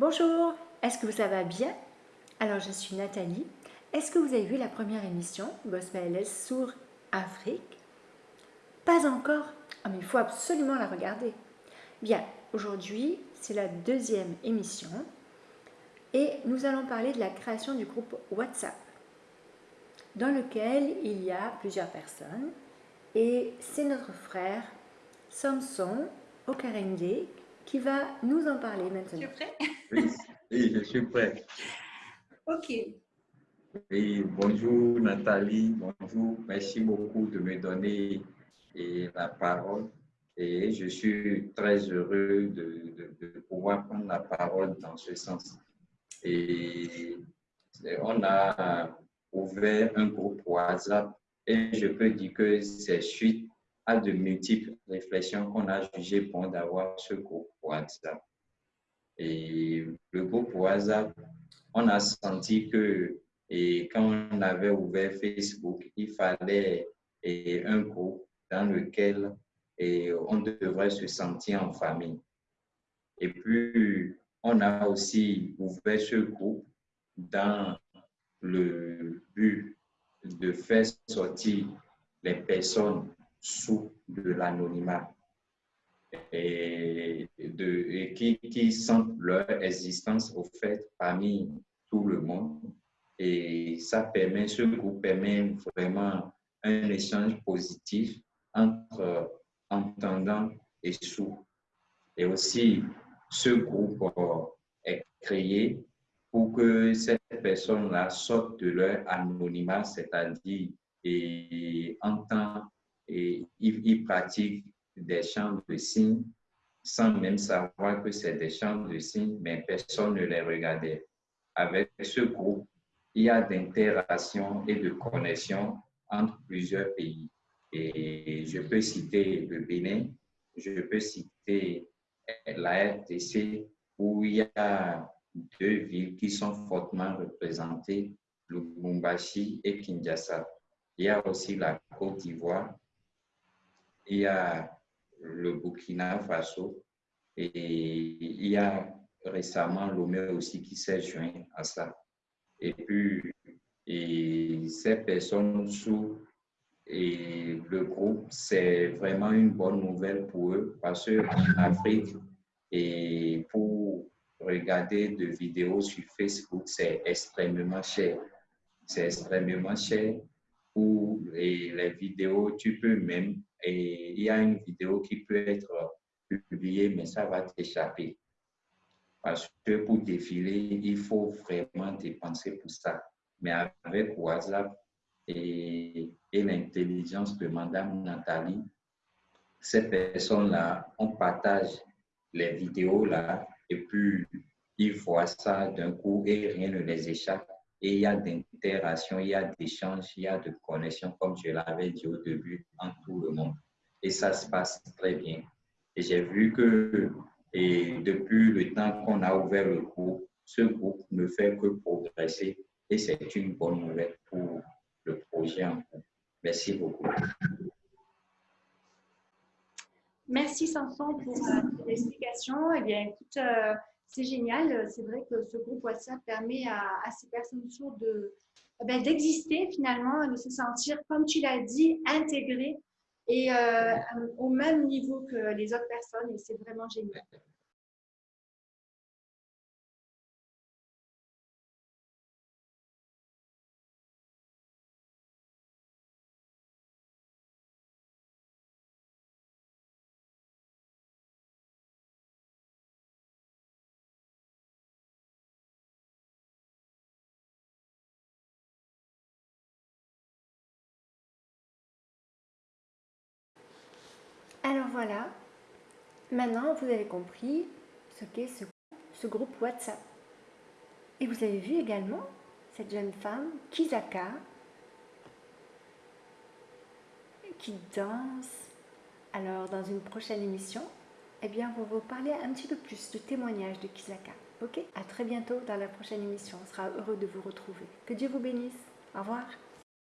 Bonjour, est-ce que vous ça va bien? Alors je suis Nathalie. Est-ce que vous avez vu la première émission Gospel sur Afrique? Pas encore Ah mais il faut absolument la regarder. Bien, aujourd'hui c'est la deuxième émission et nous allons parler de la création du groupe WhatsApp dans lequel il y a plusieurs personnes et c'est notre frère Samson Okarende qui va nous en parler maintenant. Tu es prêt? Oui, je suis prêt. Ok. Oui, bonjour Nathalie, bonjour. Merci beaucoup de me donner la parole. Et je suis très heureux de, de pouvoir prendre la parole dans ce sens. Et on a ouvert un groupe WhatsApp et je peux dire que c'est suite de multiples réflexions qu'on a jugé bon d'avoir ce groupe WhatsApp. Et le groupe WhatsApp, on a senti que et quand on avait ouvert Facebook, il fallait et, un groupe dans lequel et, on devrait se sentir en famille. Et puis, on a aussi ouvert ce groupe dans le but de faire sortir les personnes sous de l'anonymat et, de, qui, qui sentent leur existence au fait parmi tout le monde. Et ça permet, ce groupe permet vraiment un échange positif entre entendants et sous. Et aussi, ce groupe est créé pour que cette personne-là sorte de leur anonymat, c'est-à-dire et entend et ils, pratiquent des chants de signes sans même savoir que c'est des chants de signes, mais personne ne les regardait. Avec ce groupe, il y a d'interaction et de connexion entre plusieurs pays. Et je peux citer le Bénin, je peux citer la RTC, où il y a deux villes qui sont fortement représentées, Lubumbashi et Kinshasa. Il y a aussi la Côte d'Ivoire, il y a le Burkina Faso et il y a récemment Lomé aussi qui s'est joint à ça. Et puis, ces personnes sous et le groupe, c'est vraiment une bonne nouvelle pour eux parce qu'en Afrique, et pour regarder des vidéos sur Facebook, c'est extrêmement cher. C'est extrêmement cher. Pour les vidéos, tu peux même, et il y a une vidéo qui peut être publiée, mais ça va t'échapper. Parce que pour défiler, il faut vraiment dépenser pour ça. Mais avec WhatsApp et, et l'intelligence de Madame Nathalie, ces personnes-là, on partage les vidéos là et puis ils voient ça d'un coup et rien ne les échappe. Et il y a d'interaction, il y a d'échange, il y a de connexion, comme je l'avais dit au début, en tout le monde. Et ça se passe très bien. Et j'ai vu que et depuis le temps qu'on a ouvert le groupe, ce groupe ne fait que progresser et c'est une bonne nouvelle pour le projet. Merci beaucoup. Merci Samson pour euh, l'explication. Eh bien, écoute, euh, c'est génial. C'est vrai que ce groupe WhatsApp permet à, ces personnes sourdes de, eh ben, d'exister finalement, de se sentir, comme tu l'as dit, intégrées et euh, au même niveau que les autres personnes. Et c'est vraiment génial. Alors voilà, maintenant vous avez compris ce qu'est ce, groupe WhatsApp. Et vous avez vu également cette jeune femme, Kizaka, qui danse. Alors dans une prochaine émission, eh bien on va vous parler un petit peu plus de témoignages de Kizaka. Ok? À très bientôt dans la prochaine émission. On sera heureux de vous retrouver. Que Dieu vous bénisse. Au revoir.